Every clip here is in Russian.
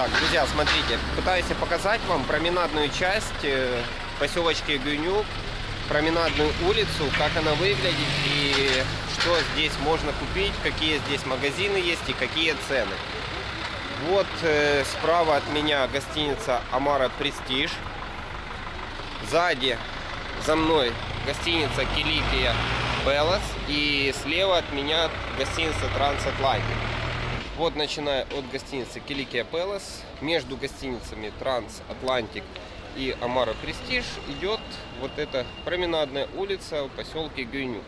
Так, друзья, смотрите, пытаюсь показать вам променадную часть э, поселочки Гюнюк, променадную улицу, как она выглядит и что здесь можно купить, какие здесь магазины есть и какие цены. Вот э, справа от меня гостиница Амара Престиж. Сзади за мной гостиница Киликия Пелос. И слева от меня гостиница Трансатлантик. Вот начиная от гостиницы Киликия Пелос, между гостиницами Трансатлантик и Амара Престиж идет вот эта променадная улица в поселке Гюню.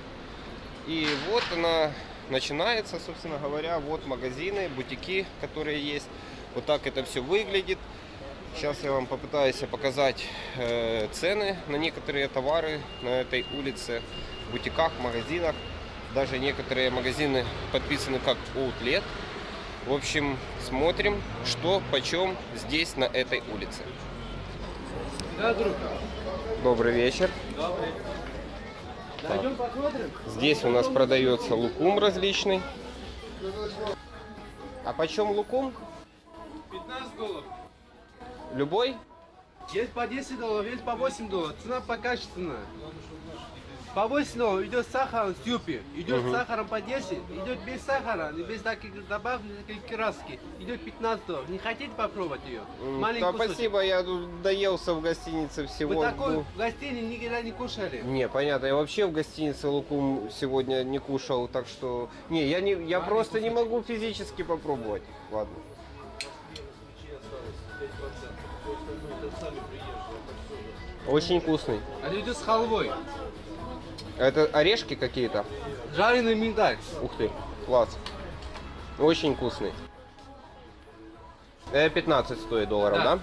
И вот она начинается, собственно говоря, вот магазины, бутики, которые есть. Вот так это все выглядит. Сейчас я вам попытаюсь показать э, цены на некоторые товары на этой улице, в бутиках, магазинах. Даже некоторые магазины подписаны как Outlet. В общем, смотрим, что почем здесь, на этой улице. Да, друг. Добрый вечер. Добрый. Дойдем посмотрим. Здесь у нас продается лукум различный. А почем лукум? 15 долларов. Любой? Есть по 10 долларов, есть по 8 долларов. Цена покачественная. По 8 долларов идет сахар с юпи. Идет с сахаром по 10, идет без сахара, без таких добавок, таких краски. Идет 15 долларов. Не хотите попробовать ее? Маленький Да, кусочек. спасибо, я доелся в гостинице всего. Вы такой ну, в гостинице никогда не кушали? Не, понятно. Я вообще в гостинице лукум сегодня не кушал, так что... Не, я, не, я просто не могу физически попробовать. Ладно. Очень вкусный. Они идет с халвой. Это орешки какие-то? Жареный миндаль. Ух ты, класс. Очень вкусный. Это 15 стоит долларов, да? Да.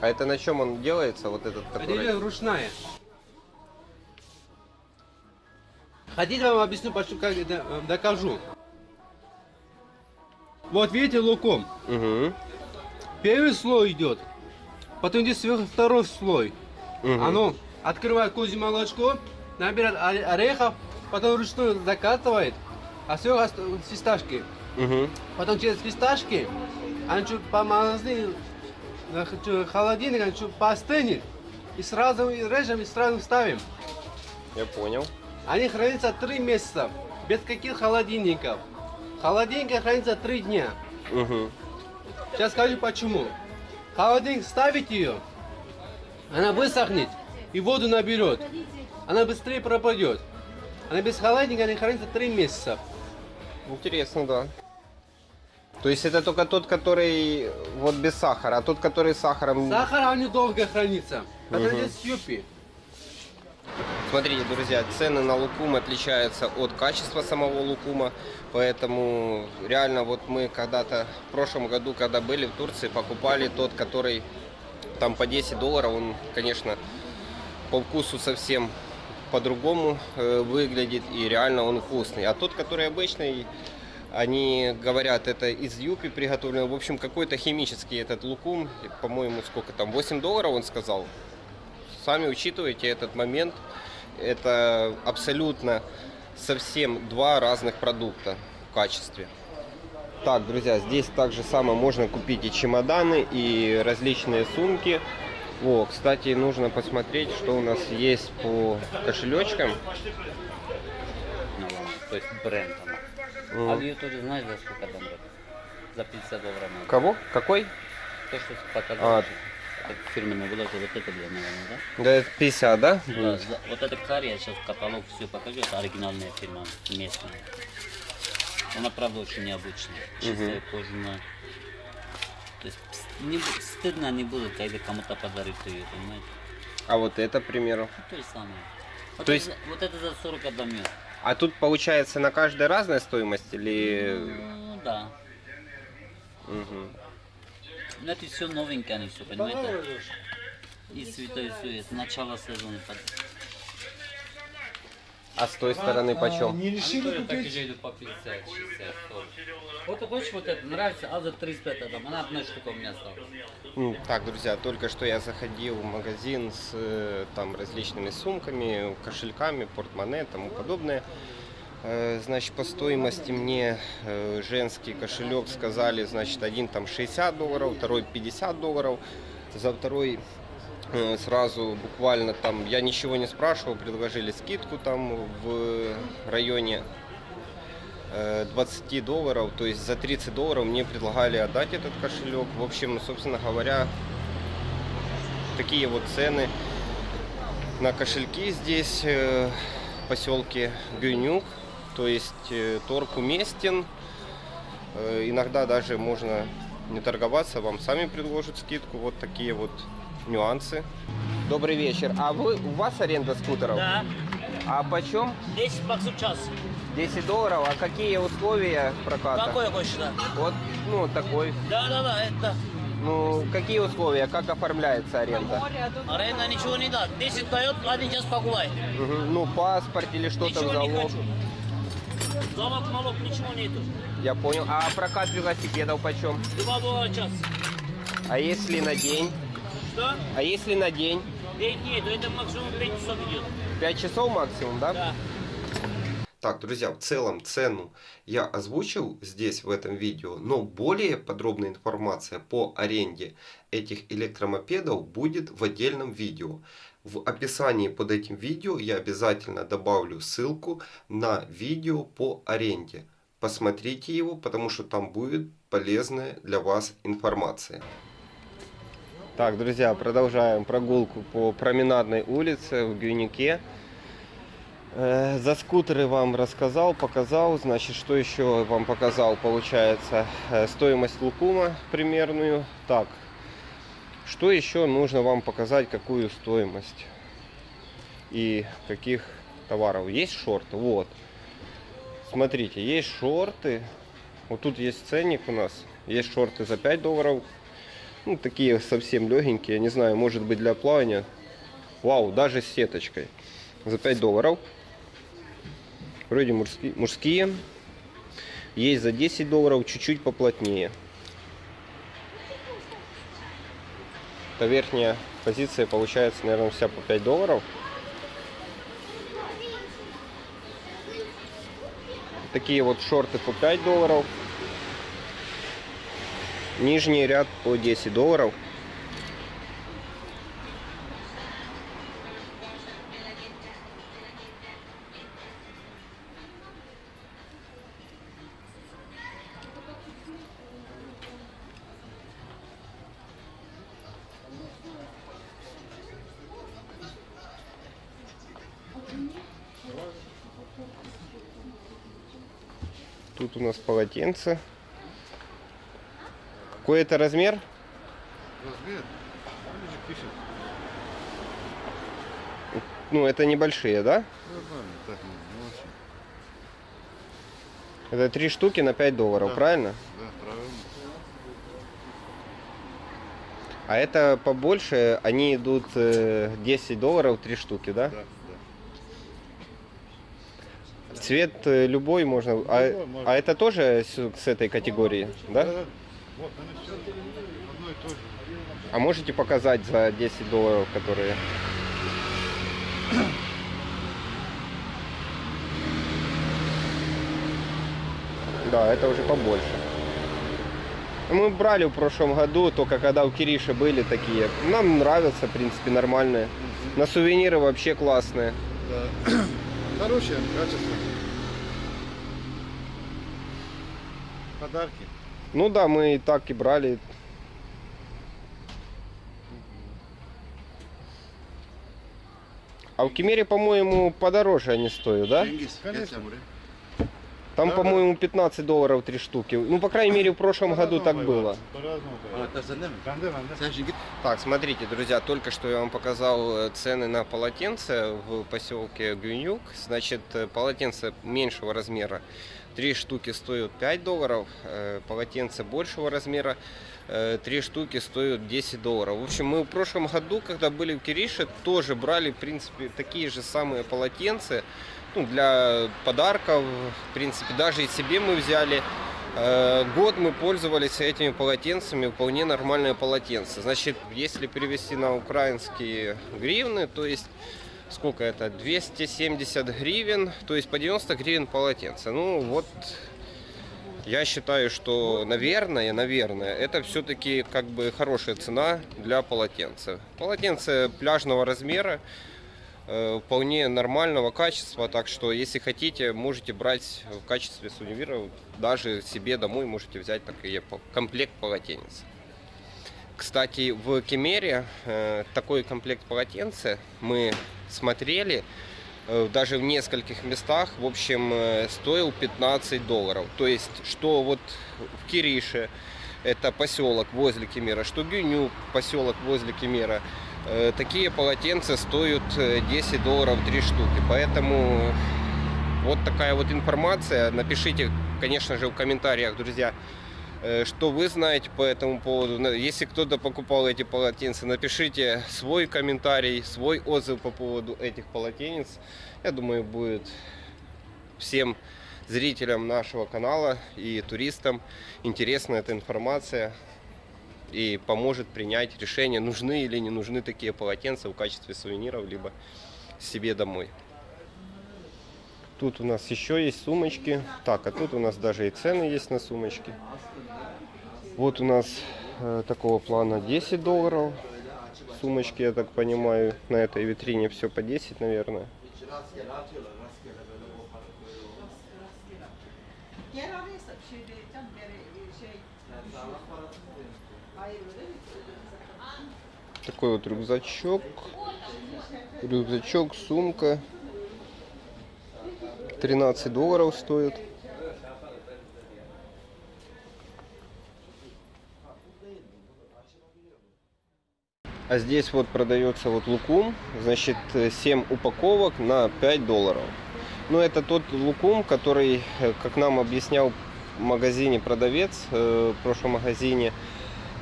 А это на чем он делается, вот этот, Это который... идет ручная. Хотите, вам объясню, почему, как э, докажу. Вот видите луком. Угу. Первый слой идет, потом идет сверху второй слой. Мгм. Оно открывает козье молочко, набирает оре- орехов, потом ручную закатывает, а сверху ост- фисташки. Угу. Потом через фисташки, они чуть х- чуть холодильник, они чуть поостынет, и сразу и режем, и сразу ставим. Я понял. Они хранятся три месяца, без каких холодильников. Холодильник хранится три дня. Угу. Сейчас скажу почему. Холодильник ставить ее, она высохнет и воду наберет. Она быстрее пропадет. Она без холодильника не хранится три месяца. Интересно, да. То есть это только тот, который вот без сахара, а тот, который с сахаром... Сахар они долго хранится. Это Мгм. здесь юпи. Смотрите, друзья, цены на лукум отличаются от качества самого лукума, поэтому реально вот мы когда-то в прошлом году, когда были в Турции, покупали тот, который там по 10 долларов, он, конечно, по вкусу совсем по-другому э, выглядит и реально он вкусный. А тот, который обычный, они говорят, это из юпи приготовлено. В общем, какой-то химический этот лукум, по-моему, сколько там, 8 долларов он сказал. Сами учитывайте этот момент. Это абсолютно совсем два разных продукта в качестве. Так, друзья, здесь также самое можно купить и чемоданы, и различные сумки. О, кстати, нужно посмотреть, что у нас есть по кошелечкам. Ну, то есть бренд. А в Ютубе знаешь за сколько там? За 50 долларов. Кого? Какой? То, что показываешь. А. Это фирменная была, вот это для наверное, да? Да, это 50, да? Да, за- вот это карри, я сейчас каталог все покажу, это оригинальная фирма, местная. Она, правда, очень необычная, чистая, кожаная. То есть не, стыдно не будет, когда кому-то подарить ее, понимаете? А вот это, к примеру. Ну, то же самое. Вот, То это, есть- за- вот это за 40 отдам я. А тут получается на каждой разная стоимость или... Ну, да. Мгм. Ну, это все новенькое, они все, понимаете? И святой есть, начало сезона. А с той стороны почем? Не Они тоже так же идут по 50, 60, 100. Вот ты хочешь вот это, нравится, а за 35 отдам, она одна штука у меня осталась. М, Так, друзья, только что я заходил в магазин с э, там различными сумками, кошельками, портмоне и тому подобное. Э, Значит, по стоимости мне э, женский кошелек сказали, значит, один там 60 долларов, второй 50 долларов. За второй сразу буквально там, я ничего не спрашивал, предложили скидку там в районе э, 20 долларов, то есть за 30 долларов мне предлагали отдать этот кошелек. В общем, собственно говоря, такие вот цены на кошельки здесь э, в поселке Гюнюк. То есть э, торг уместен. Э, Иногда даже можно не торговаться, вам сами предложат скидку. Вот такие вот нюансы. Добрый вечер. А вы у вас аренда скутеров? Да, А почем? 10 баксов в час. 10 долларов. А какие условия проката? Какой хочешь, да? Вот, ну, такой. Да, да, да, это. Ну, какие условия? Как оформляется аренда? Аренда ничего не дает. 10 дает, один час погуляй. Мгм. Ну, паспорт или что-то в Ничего не залог. хочу. Залог, налог, ничего нету. Я понял. А прокат велосипедов почем? 2 доллара в час. А если на день? Что? А если на день? День нету, это максимум 5 часов идет. 5 часов максимум, да? Да. Так, друзья, в целом цену я озвучил здесь в этом видео, но более подробная информация по аренде этих электромопедов будет в отдельном видео. В описании под этим видео я обязательно добавлю ссылку на видео по аренде. Посмотрите его, потому что там будет полезная для вас информация. Так, друзья, продолжаем прогулку по променадной улице в Гюнике. Э, За скутеры вам рассказал, показал. Значит, что еще вам показал? Получается, э, стоимость лукума примерную. Так, что еще нужно вам показать, какую стоимость и каких товаров? Есть шорты? Вот. Смотрите, есть шорты. Вот тут есть ценник у нас. Есть шорты за 5 долларов. Ну, такие совсем легенькие. Не знаю, может быть для плавания. Вау, даже с сеточкой. За 5 долларов. Вроде мужские, мужские. Есть за 10 долларов, чуть-чуть поплотнее. Это верхняя позиция получается, наверное, вся по 5 долларов. Такие вот шорты по 5 долларов. Нижний ряд по 10 долларов. Тут у нас полотенце. Какой это размер? Размер? Ну, это небольшие, да? Нормально, так, не, не очень. Это три штуки на 5 долларов, Да. правильно? Да, правильно. А это побольше, они идут э, 10 долларов, три штуки, да? Да, да. Цвет э, любой можно. А, Любой можно. а это тоже с, с этой категории, да? Вот, они все одно и то же. А можете показать за 10 долларов, которые... Да, это уже побольше. Мы брали в прошлом году, только когда у Кириши были такие. Нам нравятся, в принципе, нормальные. На сувениры вообще классные. Да. Хорошее, качество. Подарки. Ну да, мы и так и брали. А в Кемере, по-моему, подороже они стоят, да? Конечно. Там, Да, по-моему, 15 долларов три штуки. Ну, по крайней мере, в прошлом году так было. Бенде. Так, смотрите, друзья, только что я вам показал э, цены на полотенце в поселке Гюнюк. Значит, э, полотенце меньшего размера, три штуки стоят 5 долларов, э, полотенце большего размера, э, три штуки стоят 10 долларов. В общем, мы в прошлом году, когда были в Кирише, тоже брали, в принципе, такие же самые полотенца, ну, для подарков, в принципе, даже и себе мы взяли. Э, Год мы пользовались этими полотенцами, вполне нормальные полотенца. Значит, если перевести на украинские гривны, то есть сколько это? 270 гривен, то есть по 90 гривен полотенце. Ну вот, я считаю, что, наверное, наверное, это все-таки как бы хорошая цена для полотенца. Полотенце пляжного размера, э, вполне нормального качества, так что если хотите, можете брать в качестве сувенира, даже себе домой можете взять такие комплект полотенец. Кстати, в Кемере э, такой комплект полотенца мы смотрели э, даже в нескольких местах, в общем, э, стоил 15 долларов. То есть, что вот в Кирише, это поселок возле Кемера, что Гюню, поселок возле Кемера, э, такие полотенца стоят э, 10 долларов 3 штуки. Поэтому вот такая вот информация. Напишите, конечно же, в комментариях, друзья, что вы знаете по этому поводу. Если кто-то покупал эти полотенца, напишите свой комментарий, свой отзыв по поводу этих полотенец. Я думаю, будет всем зрителям нашего канала и туристам интересна эта информация и поможет принять решение, нужны или не нужны такие полотенца в качестве сувениров, либо себе домой. Тут у нас еще есть сумочки. Так, а тут у нас даже и цены есть на сумочки. Вот у нас э, такого плана 10 долларов. Сумочки, я так понимаю, на этой витрине все по 10, наверное. Такой вот рюкзачок. Рюкзачок, сумка. 13 долларов стоит. А здесь вот продается вот лукум, значит 7 упаковок на 5 долларов. Ну это тот лукум, который, э, как нам объяснял в магазине продавец, э, в прошлом магазине,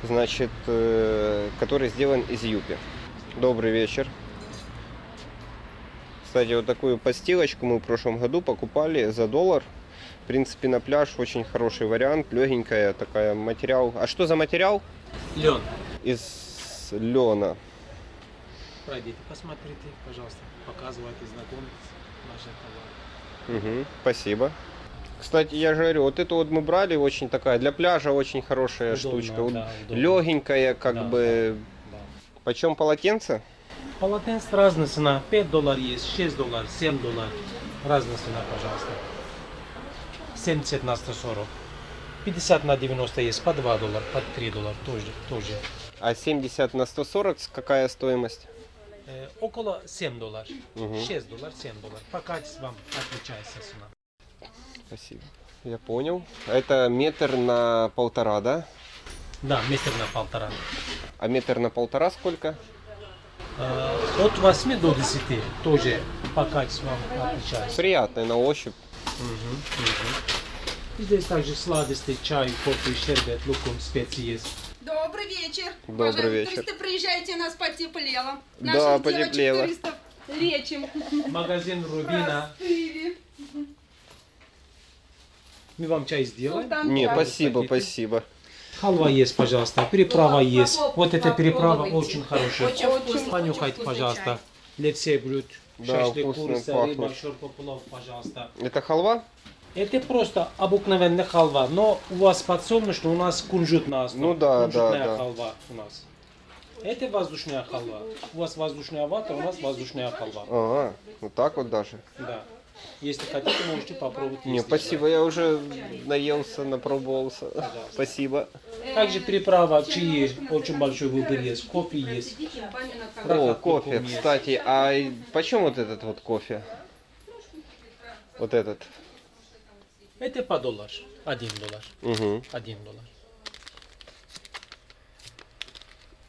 значит, э, который сделан из юпи. Добрый вечер. Кстати, вот такую подстилочку мы в прошлом году покупали за доллар. В принципе, на пляж очень хороший вариант, легенькая такая материал. А что за материал? Лен, Из лена. пройдите, посмотрите, пожалуйста, показывайте, знакомьтесь, наши товары. Мгм, спасибо. Кстати, я же говорю, вот эту вот мы брали, очень такая, для пляжа очень хорошая Удобно, штучка. да, удобно. Легенькая, как Да, бы. Да. Почем полотенце? Полотенце разная цена, 5 долларов есть, 6 долларов, 7 долларов, разная цена, пожалуйста. 70 на 140. 50 на 90 есть, по 2 доллара, по 3 доллара тоже. тоже. А 70 на 140 какая стоимость? Э, около 7 долларов, Мгм. 6 долларов, 7 долларов. По качеству вам отличается цена. Спасибо. Я понял. Это метр на полтора, да? Да, метр на полтора. А метр на полтора сколько? Э, от 8 до 10 тоже по качеству вам отличается. Приятный на ощупь. Мгм, мгм. И здесь также сладости, чай, кофе, щербет, лукум, специи есть. Добрый вечер. Добрый вечер. Туристы, приезжайте, нас потеплело. Да, Наших потеплело. девочек-туристов лечим. Магазин Рубина. Простыли. Мы вам чай сделаем. Султан Не, чай. спасибо, спасибо. Халва есть, пожалуйста. Переправа Ну, есть. попробуй- Вот эта переправа очень хорошая. Понюхайте, пожалуйста. Для всех блюд. Да, Шашлык, курица, пахнет. рыба, шорпа, плов, пожалуйста. Это халва? Это просто обыкновенная халва, но у вас подсолнечная, у нас кунжут на основе. Ну да, Кунжутная да, да. халва у нас. Это воздушная халва. У вас воздушная вата, у нас воздушная халва. А, вот так вот даже. Да. Если хотите, можете попробовать. Не, спасибо, я уже наелся, напробовался. Спасибо. Также приправа, чаи, очень большой выбор есть, кофе есть. О, кофе, есть. кстати, а и почем вот этот вот кофе? Вот этот. Это по доллар, один доллар, Угу. один доллар.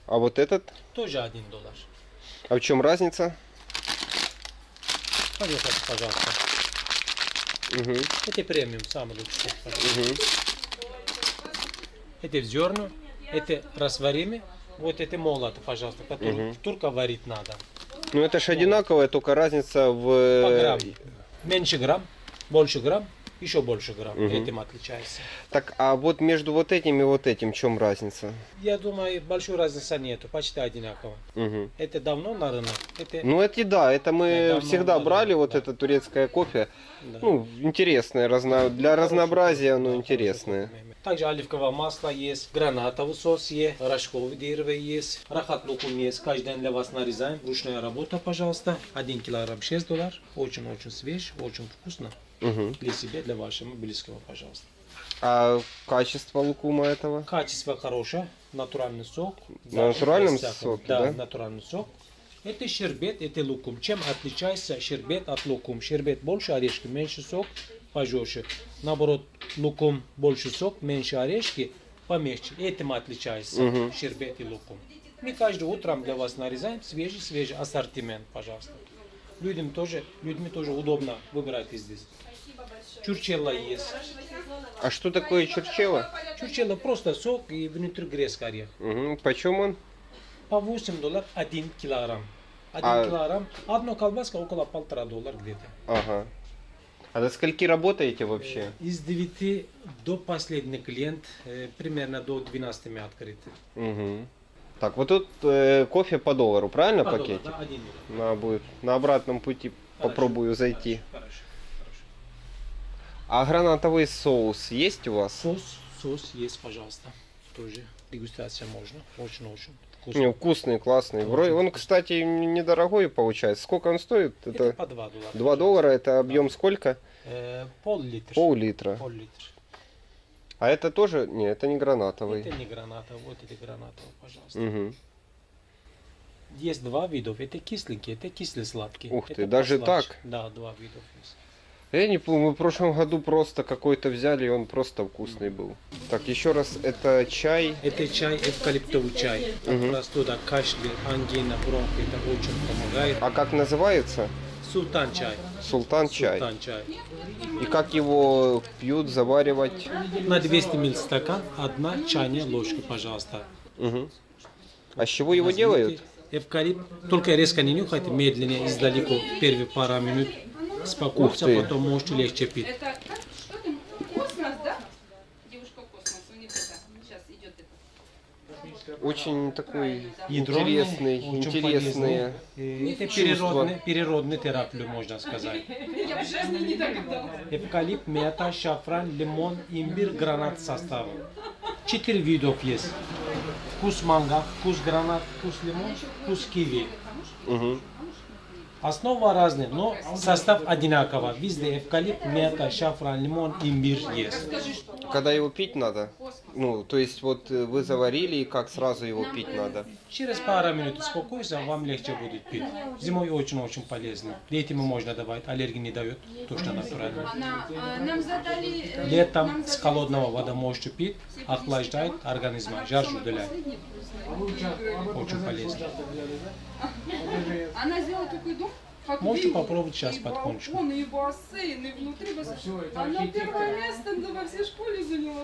А вот этот? Тоже один доллар. А в чем разница? Понюхайте, пожалуйста. Угу. Это премиум, лучший. пожалуйста. Угу. Это в зерна, это растворимый, вот это молот, пожалуйста, который Мгм. только варить надо. Ну это же одинаковая, только разница По в... грамм. Меньше грамм, больше грамм, еще больше грамм. Мгм. Этим отличается. Так, а вот между вот этим и вот этим, в чем разница? Я думаю, большой разницы нету, почти одинаково. Мгм. Это давно на рынок. Это Ну это да, это мы Это всегда много, брали, вот да. это турецкое кофе. да. Ну, интересное, разно... для разнообразия оно интересное. Также оливковое масло есть, гранатовый сос есть, рожковое дерево есть, рахат лукум есть. Каждый день для вас нарезаем. Ручная работа, пожалуйста. Один килограмм 6 долларов. Очень-очень свеж, очень вкусно. Мгм. Для себя, для вашего близкого, пожалуйста. А качество лукума этого? Качество хорошее, натуральный сок. На натуральном соке, да? да? натуральный сок. Это щербет, это лукум. Чем отличается щербет от лукум? Щербет больше орешки, меньше сок, пожестче. Наоборот, лукум больше сок, меньше орешки, помягче. Этим отличается Мгм. щербет и лукум. Мы каждое утром для вас нарезаем свежий-свежий ассортимент, пожалуйста. Людям тоже, людьми тоже удобно выбирать здесь. Чурчелла есть. А что такое чурчело? Чурчелла просто сок и внутри орех. Угу. Почем он? По 8 долларов 1 килограмм. 1 А- килограмм, одна колбаска около полтора доллара где-то. Ага. А до скольки работаете вообще? Из 9 до последний клиент, э, примерно до 12 мы открыты. Угу. Так, вот тут э, кофе по доллару, правильно По пакете? доллару, да, один доллар. Надо будет на обратном пути попробую зайти. Хорошо, хорошо. А гранатовый соус есть у вас? Сос, сос есть, пожалуйста. Тоже дегустация можно. Очень-очень вкусно. Не, вкусный, классный. Вроде он, кстати, недорогой получается. Сколько он стоит? Это Это по 2 доллара. 2 доллара, это объем сколько? Э, пол-литр. Пол-литра. Пол-литр. А это тоже? Не, это не гранатовый. Это не гранатовый, вот это гранатовый, пожалуйста. Мгм. Есть два видов. Это кисленький, это кислый-сладкий. Ух ты, Это даже так? Да, два видов есть. Я не помню, мы в прошлом году просто какой-то взяли, и он просто вкусный был. Так, еще раз, это чай. Это чай, эвкалиптовый чай. Мгм. простуда, кашля, ангина, бронх. Это очень помогает. А как называется? Султан чай. Султан чай. Султан чай. И как его пьют, заваривать? На 200 мл стакан одна чайная ложка, пожалуйста. Мгм. А с чего его Возьмите делают? Эвкалипт. Только резко не нюхайте, медленнее, издалеку. Первые пару минут. Спокойно, ты. потом можете легче пить. Это как? Что там? Космос, да? Девушка космос. У них это. Сейчас идет это. Очень такой Ядреный, интересный, очень интересные. полезный. Это чувства. переродный, переродный терапию, можно сказать. Я в жизни не догадалась. Эвкалипт, мята, шафран, лимон, имбирь, гранат составы. Четыре видов есть. Вкус манго, вкус гранат, вкус лимон, вкус киви. Мгм. Основа разная, но состав одинаковый. Везде эвкалипт, мята, шафран, лимон, имбирь есть. Когда его пить надо? Ну, то есть вот э, вы заварили, и как сразу его пить надо? Через пару минут успокойся, вам легче будет пить. Зимой очень-очень полезно. Детям можно давать, аллергии не дает, точно натурально. На- а, э, Летом с холодного воды можете пить, охлаждает организм, жар удаляет. Очень полезно. Она сделала такой дом, как Можете попробовать сейчас и потихонечку. балкон, и бассейн, и внутри бассейн. Она первое место во всей школе заняла.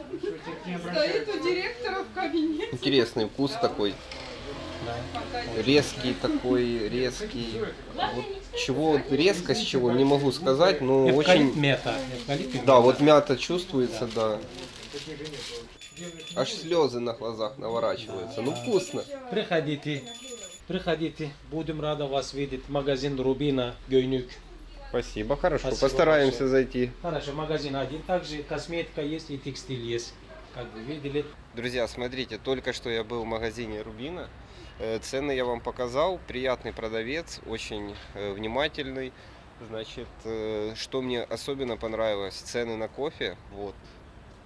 Стоит у директора в кабинете. Интересный вкус такой. Резкий такой, резкий. Вот чего резкость чего, не могу сказать, но Эвкалипт, очень... мята. Эвкалипт и Да, вот мята чувствуется, да. Аж слезы на глазах наворачиваются. Ну вкусно. Приходите, приходите. Будем рады вас видеть. Магазин Рубина, Гойнюк. Спасибо, хорошо. Спасибо Постараемся большое. зайти. Хорошо, магазин один. Также косметика есть и текстиль есть. Как вы видели. Друзья, смотрите, только что я был в магазине Рубина. Э, Цены я вам показал. Приятный продавец, очень э, внимательный. Значит, э, что мне особенно понравилось, цены на кофе. Вот.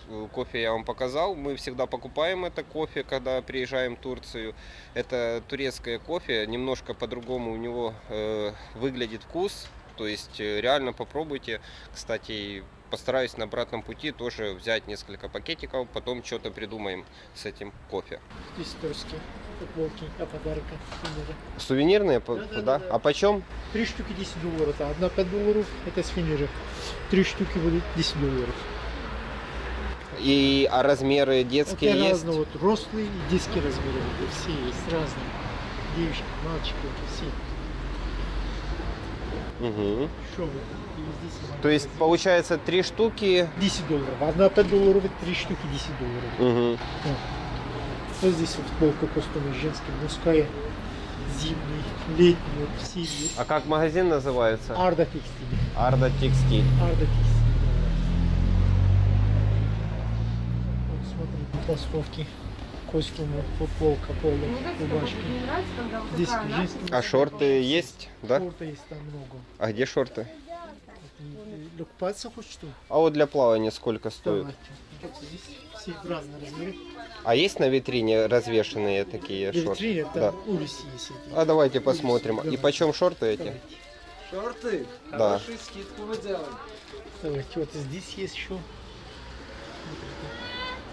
Э, Кофе я вам показал. Мы всегда покупаем это кофе, когда приезжаем в Турцию. Это турецкое кофе. Немножко по-другому у него э, выглядит вкус. То есть э, реально попробуйте. Кстати, постараюсь на обратном пути тоже взять несколько пакетиков, потом что-то придумаем с этим кофе. Здесь турские футболки для подарка. сувениры. Сувенирные, по- Да-да-да. да? А почем? Три штуки 10 долларов. а Одна 5 долларов, это сувениры. Три штуки будут 10 долларов. И а размеры детские это есть? разные, вот рослые и детские размеры. Все есть разные. Девочки, мальчики, все. Угу. Что вы? И здесь То есть получается три штуки. 10 долларов. Одна 5 долларов, 3 штуки 10 долларов. Угу. Вот здесь вот футболка костюмы женская, мужская, зимний, летний, вот все. А как магазин называется? Арда текстиль. Арда Текстиль. Арда текстиль. да. Вот толстовки, костюмы, футболка, поло, рубашки. Здесь женские. А шорты есть, да? Шорты есть там много. А где шорты? Купаться хочешь что? А вот для плавания сколько стоит? Давайте. Вот Здесь все разные размеры. А есть на витрине развешенные такие Для шорты? витрины Да. улицы есть эти. А давайте посмотрим. И Давайте. почем шорты эти? Давайте. Шорты? Да. Хорошую скидку вы делаете. Давайте, вот здесь есть еще.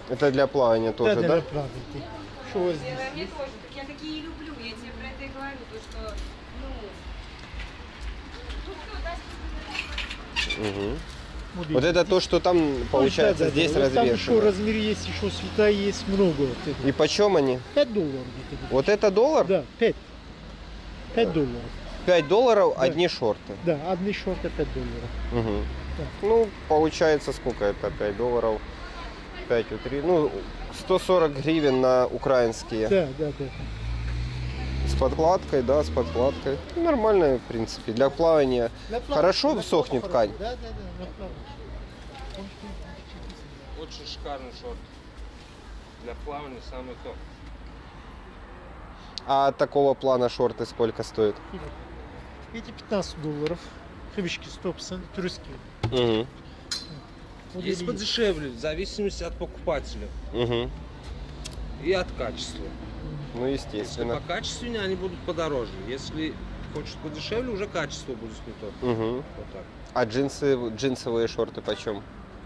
Это для плавания тоже, да? да? Да, правда. Что у вас здесь? Мне тоже. Так я такие и люблю. Я тебе про это и говорю. То, что, ну... Мгм. Вот Вот это то, что там получается да, да, здесь да. Вот Там еще развешено. размер есть, еще цвета есть много. Вот. И почем они? 5 долларов где-то. Вот это доллар? Да, 5. 5 долларов. 5 долларов Да. одни шорты. Да, одни шорты 5 долларов. Мгм. Да. Ну, получается сколько это? 5 долларов. 5 у 3. Ну, 140 гривен на украинские. Да, да, да. С подкладкой, да, с подкладкой. Ну, Нормально, в принципе, для плавания. Для плавания- Хорошо для сохнет плавания ткань? Да, да, да, для плавания. Очень шикарный шорт. Для плавания самый топ. А такого плана шорты сколько стоят? Эти 15 долларов. Хыбички 100%, турецкие. Угу. Вот Есть подешевле, в зависимости от покупателя Угу. и от качества. Ну, Если естественно. покачественнее, они будут подороже. Если хочешь подешевле, уже качество будет не то. Угу. Вот так. А джинсы, джинсовые шорты почем?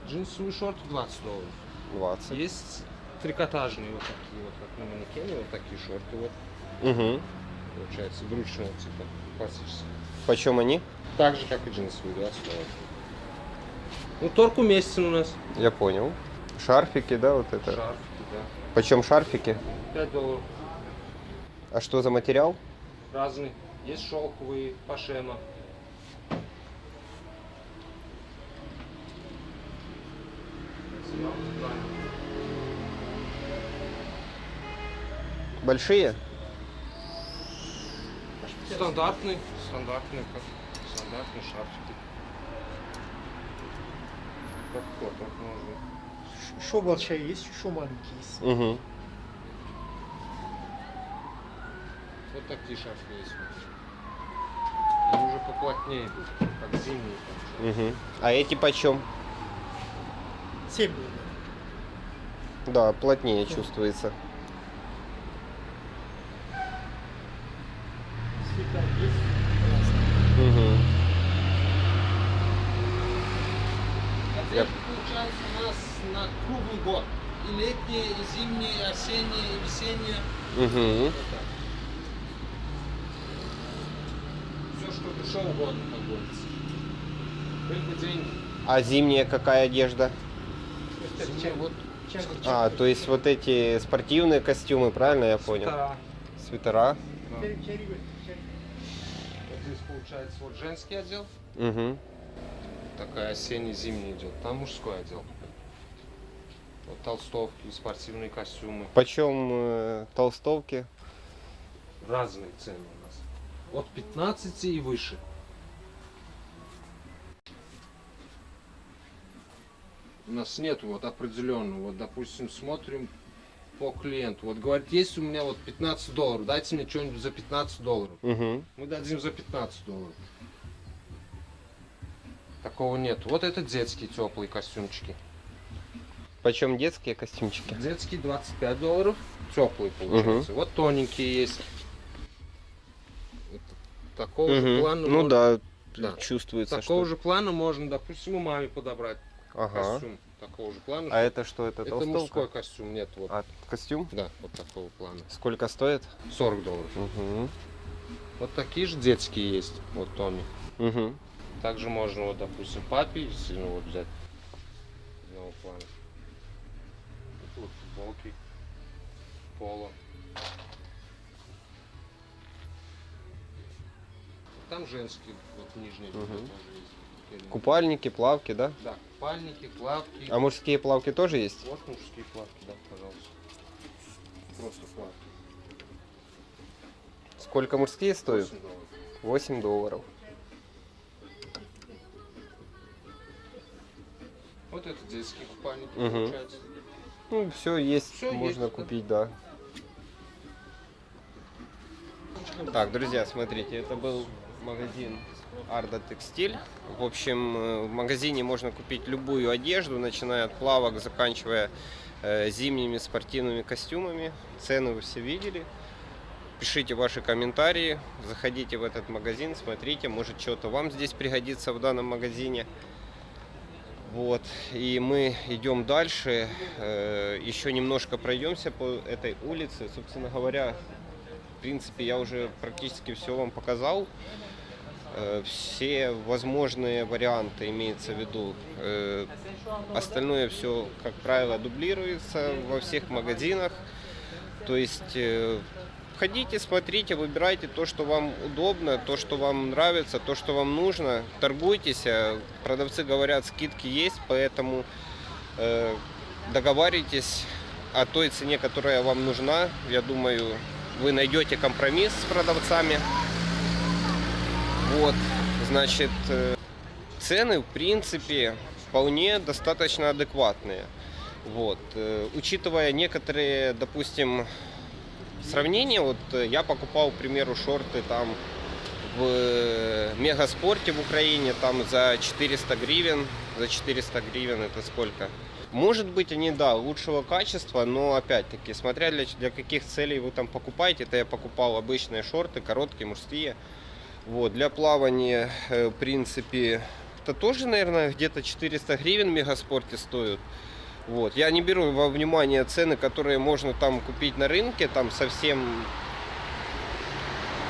Джинсовые шорты 20 долларов. 20. Есть трикотажные вот такие вот, как на манекене, вот такие шорты вот, Угу. получается, брючного типа, классические. Почем они? Так же, как и джинсовые, 20 долларов. Ну, торг уместен у нас. Я понял. Шарфики, да, вот это. Шарфики, да. Почем шарфики? 5 долларов. А что за материал? Разные. Есть шелковые, пашема. Большие? Стандартный, стандартный, как стандартный шарфики. Так можно. Что большая есть, есть. Угу. Вот такие шарфики есть. Они уже поплотнее идут, как зимние. там. Угу. А эти почем? 7 долларов. Да, плотнее чувствуется. Цвета есть. разные. Угу. Одежда получается у нас на круглый год. И летние, и зимние, и осенние, и весенние. Угу. Вот. Все, что душе угодно, как говорится. Только деньги. А зимняя какая одежда? Зимние вот А, то есть вот эти спортивные костюмы, правильно я понял? свитера. Свитера. Вот здесь получается вот женский отдел. Угу. Такая осенний-зимний идет. Там мужской отдел. Вот толстовки, спортивные костюмы. Почем э, толстовки? Разные цены у нас. От 15 и выше. У нас нет вот определенного. Вот, допустим, смотрим по клиенту. Вот говорит, есть у меня вот 15 долларов, дайте мне что-нибудь за 15 долларов. Угу. Мы дадим за 15 долларов. Такого нет. Вот это детские теплые костюмчики. Почем детские костюмчики? Детские 25 долларов, теплые получается. Вот тоненькие есть. Такого же Мгм. плана Ну можно- да, Да. чувствуется, Такого что... же плана можно, допустим, у маме подобрать Ага. костюм. Такого же плана. А это что, это это толстовка? мужской костюм, нет, вот. А, костюм? Да, вот такого плана. Сколько стоит? 40 долларов. Угу. Вот такие же детские есть, вот Томми. Угу. Также можно, вот, допустим, папе, если ну, вот взять одного плана. Это вот футболки, поло. Там женские, вот нижние тоже есть. Купальники, плавки, да? Да, купальники, плавки. А мужские плавки тоже есть? Вот мужские плавки, да, пожалуйста. Просто плавки. Сколько мужские стоят? 8 долларов. 8 долларов. Вот это детские купальники, Мгм. получается. Ну, все есть, Всё можно есть, да. купить, да. Так, друзья, смотрите, это был магазин Арда Текстиль. В общем, э, в магазине можно купить любую одежду, начиная от плавок, заканчивая э, зимними спортивными костюмами. Цены вы все видели. Пишите ваши комментарии, заходите в этот магазин, смотрите, может что-то вам здесь пригодится в данном магазине. Вот, и мы идем дальше, э, еще немножко пройдемся по этой улице. Собственно говоря, в принципе, я уже практически все вам показал. Э, все возможные варианты имеется в виду. Э, остальное все, как правило, дублируется во всех магазинах. То есть ходите, смотрите, выбирайте то, что вам удобно, то, что вам нравится, то, что вам нужно. Торгуйтесь. э, Продавцы говорят, скидки есть, поэтому э, договаривайтесь о той цене, которая вам нужна. Я думаю, вы найдете компромисс с продавцами. Вот, значит, э, цены, в принципе, вполне достаточно адекватные. Вот, э, учитывая некоторые, допустим, сравнения, вот э, я покупал, к примеру, шорты там в э, Мегаспорте в Украине, там за 400 гривен, за 400 гривен это сколько? Может быть, они, да, лучшего качества, но опять-таки, смотря для, для каких целей вы там покупаете, это я покупал обычные шорты, короткие, мужские. Вот, для плавания, э, в принципе, это тоже, наверное, где-то 400 гривен в Мегаспорте стоят. Вот. Я не беру во внимание цены, которые можно там купить на рынке, там совсем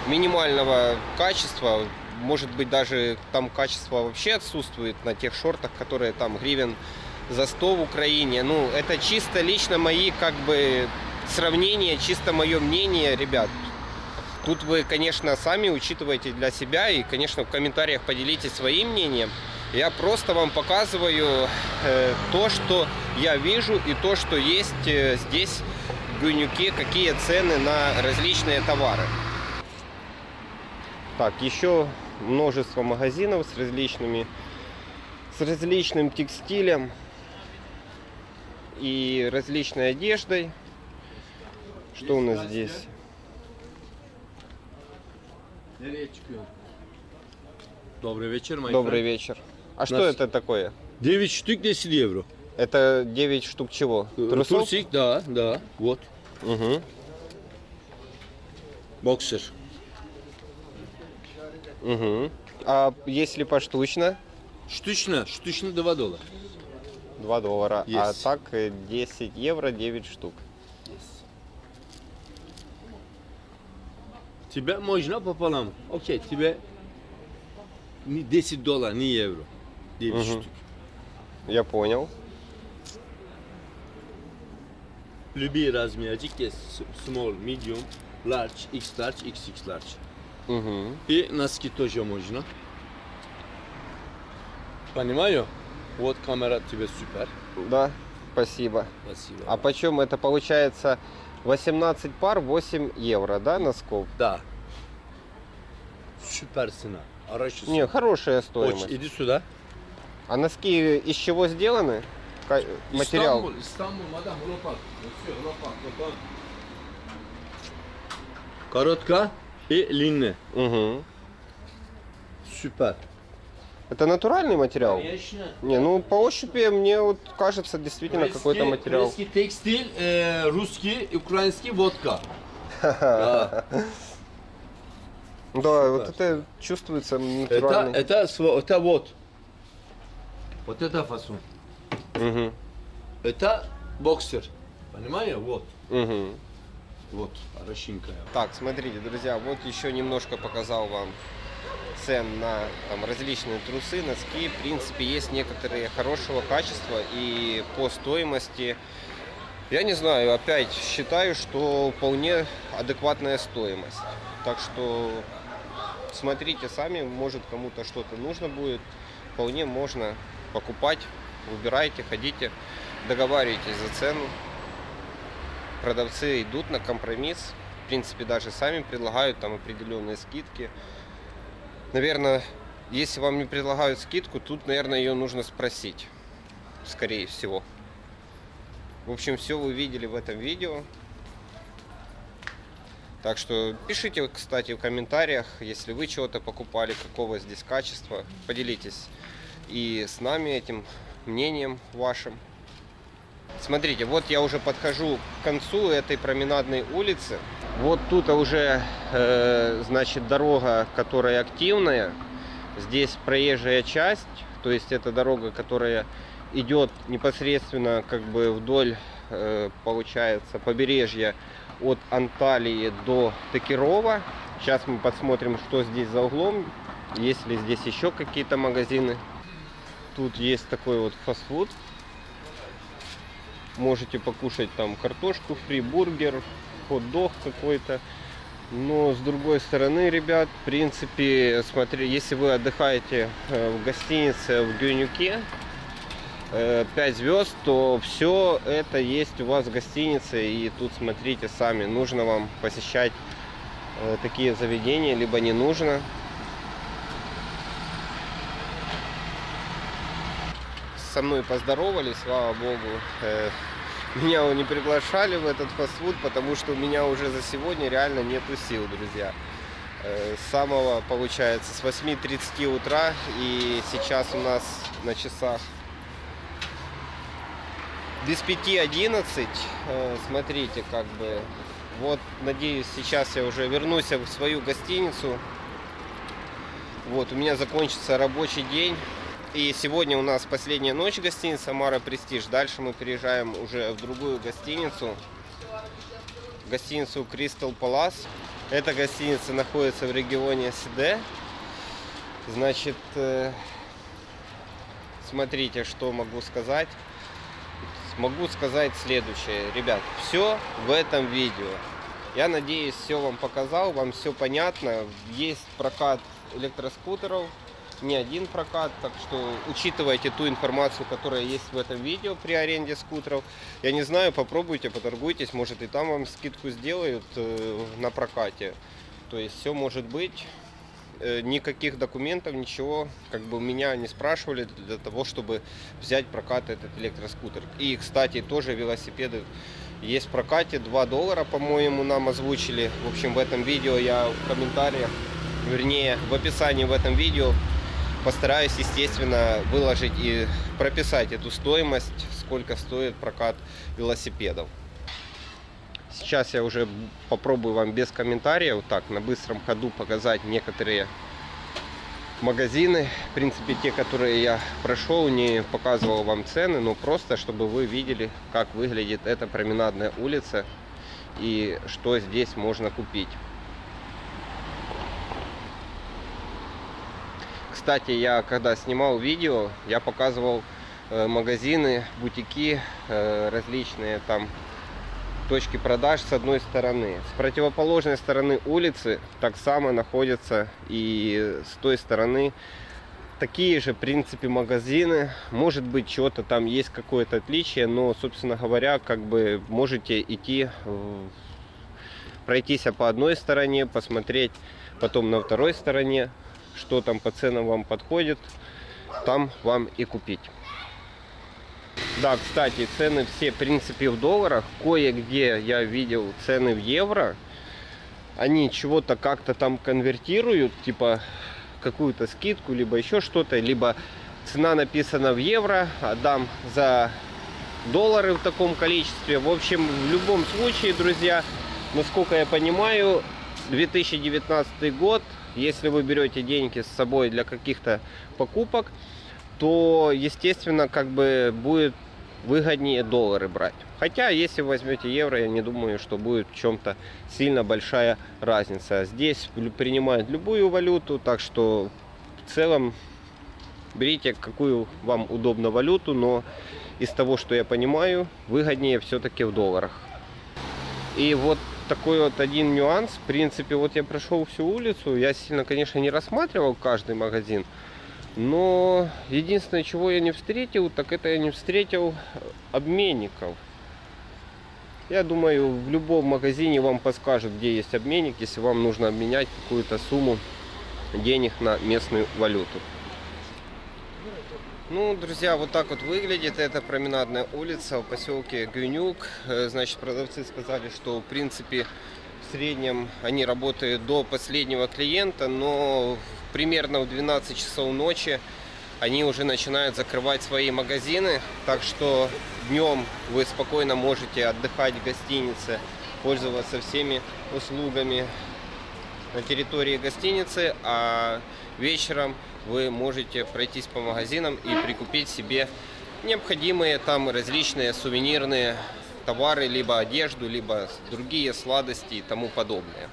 минимального качества. Может быть, даже там качество вообще отсутствует на тех шортах, которые там гривен за 100 в Украине. Ну, это чисто лично мои, как бы, сравнения, чисто мое мнение, ребят. Тут вы, конечно, сами учитываете для себя и, конечно, в комментариях поделитесь своим мнением. Я просто вам показываю э, то, что я вижу и то, что есть э, здесь в Гюнюке, какие цены на различные товары. Так, еще множество магазинов с различными, с различным текстилем и различной одеждой. Что у нас здесь? Добрый вечер, мой Добрый вечер. А что Нас- это такое? 9 штук 10 евро. Это 9 штук чего? Трусов? Трусик, да, да, вот. Угу. Боксер. Угу. А если поштучно? Штучно, штучно 2 доллара. 2 доллара. А Есть. так э, 10 евро 9 штук. Тебе можно пополам. Окей, тебе не 10 долларов, не евро. 9 Мгм. штук. Я понял. Любые размерчик есть. Small, medium, large, x large, xx large. Угу. И носки тоже можно. Понимаю? Вот камера тебе супер. Да, спасибо. Спасибо. А почем это получается 18 пар 8 евро, да, носков? Да. Супер цена. Хорошая Не, хорошая стоимость. Очень. Иди сюда. А носки из чего сделаны? Материал. Istanbul, Istanbul, madam, Lopak. Monsieur, Lopak, Lopak. Коротко и длинная. Угу. Супер. Это натуральный материал? Конечно. Не, ну по ощупи мне вот кажется действительно какой-то материал. Турецкий текстиль, э, русский, украинский водка. Да. Да, вот это чувствуется Это, натуральный. это, сво- это вот. Вот это фасон. Мгм. Это боксер. Понимаешь? Вот. Мгм. Вот. Хорошенькая. Так, смотрите, друзья, вот еще немножко показал вам цен на там, различные трусы, носки. В принципе, есть некоторые хорошего качества и по стоимости. Я не знаю, опять считаю, что вполне адекватная стоимость. Так что смотрите сами, может кому-то что-то нужно будет. Вполне можно покупать, выбирайте, ходите, договаривайтесь за цену. Продавцы идут на компромисс. В принципе, даже сами предлагают там определенные скидки. Наверное, если вам не предлагают скидку, тут, наверное, ее нужно спросить. Скорее всего. В общем, все вы видели в этом видео. Так что пишите, кстати, в комментариях, если вы чего-то покупали, какого здесь качества. Поделитесь и с нами этим мнением вашим. Смотрите, вот я уже подхожу к концу этой променадной улицы. Вот тут уже, э, значит, дорога, которая активная. Здесь проезжая часть, то есть это дорога, которая идет непосредственно как бы вдоль, э, получается, побережья от Анталии до Текирова. Сейчас мы посмотрим, что здесь за углом, есть ли здесь еще какие-то магазины. Тут есть такой вот фастфуд. Можете покушать там картошку фри, бургер, хот-дог какой-то. Но с другой стороны, ребят, в принципе, смотри, если вы отдыхаете э, в гостинице в Гюнюке, 5 звезд, то все это есть у вас в гостинице. И тут смотрите сами, нужно вам посещать э, такие заведения, либо не нужно. Со мной поздоровались, слава богу. Э, Меня не приглашали в этот фастфуд, потому что у меня уже за сегодня реально нету сил, друзья. Э, С самого, получается, с 8.30 утра и сейчас у нас на часах без 5.11. Э, Смотрите, как бы, вот, надеюсь, сейчас я уже вернусь в свою гостиницу. Вот, у меня закончится рабочий день. И сегодня у нас последняя ночь гостиница Мара Престиж. Дальше мы переезжаем уже в другую гостиницу. Гостиницу Crystal Palace. Эта гостиница находится в регионе СД. Значит, э, смотрите, что могу сказать. Могу сказать следующее. Ребят, все в этом видео. Я надеюсь, все вам показал, вам все понятно. Есть прокат электроскутеров, не один прокат, так что учитывайте ту информацию, которая есть в этом видео при аренде скутеров. Я не знаю, попробуйте, поторгуйтесь, может и там вам скидку сделают э, на прокате. То есть все может быть. Э, никаких документов, ничего, как бы меня не спрашивали для того, чтобы взять прокат этот электроскутер. И, кстати, тоже велосипеды есть в прокате, 2 доллара, по-моему, нам озвучили. В общем, в этом видео я в комментариях, вернее, в описании в этом видео постараюсь, естественно, выложить и прописать эту стоимость, сколько стоит прокат велосипедов. Сейчас я уже попробую вам без комментариев, так, на быстром ходу показать некоторые магазины. В принципе, те, которые я прошел, не показывал вам цены, но просто, чтобы вы видели, как выглядит эта променадная улица и что здесь можно купить. Кстати, я когда снимал видео, я показывал э, магазины, бутики э, различные там точки продаж с одной стороны. С противоположной стороны улицы так само находятся и с той стороны такие же, в принципе, магазины. Может быть, что-то там есть какое-то отличие, но, собственно говоря, как бы можете идти, пройтись по одной стороне, посмотреть потом на второй стороне, что там по ценам вам подходит, там вам и купить. Да, кстати, цены все, в принципе, в долларах. Кое-где я видел цены в евро. Они чего-то как-то там конвертируют, типа какую-то скидку, либо еще что-то, либо цена написана в евро, отдам за доллары в таком количестве. В общем, в любом случае, друзья, насколько я понимаю, 2019 год, если вы берете деньги с собой для каких-то покупок, то, естественно, как бы будет выгоднее доллары брать. Хотя, если возьмете евро, я не думаю, что будет в чем-то сильно большая разница. Здесь принимают любую валюту, так что в целом берите какую вам удобно валюту, но из того, что я понимаю, выгоднее все-таки в долларах. И вот такой вот один нюанс. В принципе, вот я прошел всю улицу, я сильно, конечно, не рассматривал каждый магазин, но единственное, чего я не встретил, так это я не встретил обменников. Я думаю, в любом магазине вам подскажут, где есть обменник, если вам нужно обменять какую-то сумму денег на местную валюту. Ну, друзья, вот так вот выглядит эта променадная улица в поселке Гюнюк. Э, Значит, продавцы сказали, что в принципе в среднем они работают до последнего клиента, но примерно в 12 часов ночи они уже начинают закрывать свои магазины. Так что днем вы спокойно можете отдыхать в гостинице, пользоваться всеми услугами на территории гостиницы, а вечером вы можете пройтись по магазинам и прикупить себе необходимые там различные сувенирные товары, либо одежду, либо другие сладости и тому подобное.